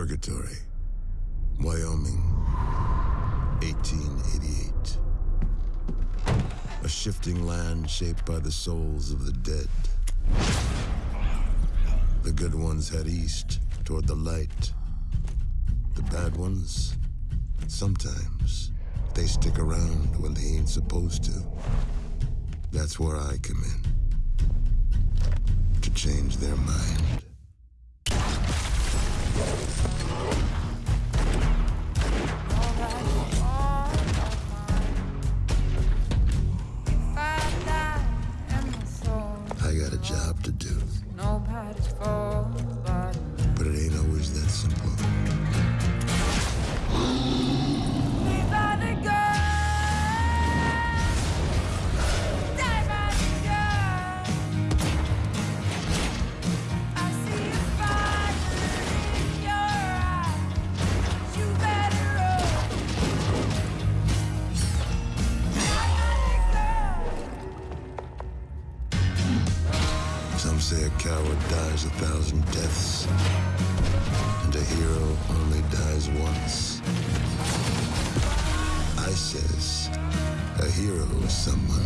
Purgatory, Wyoming, 1888. A shifting land shaped by the souls of the dead. The good ones head east toward the light. The bad ones, sometimes, they stick around when they ain't supposed to. That's where I come in. To change their mind. Job to do. But Some say a coward dies a thousand deaths, and a hero only dies once. I says a hero is someone